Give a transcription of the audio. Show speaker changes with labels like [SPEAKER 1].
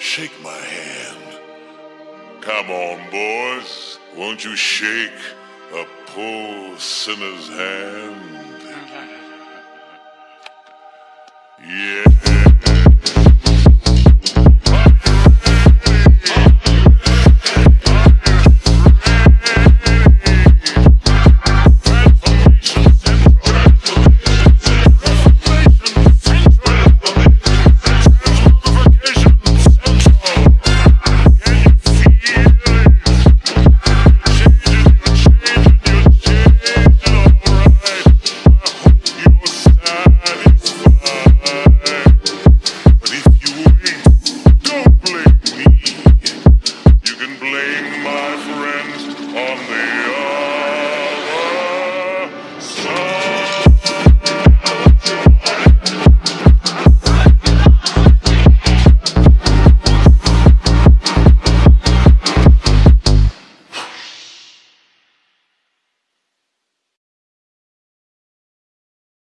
[SPEAKER 1] Shake my hand. Come on, boys. Won't you shake a poor sinner's hand? Yeah.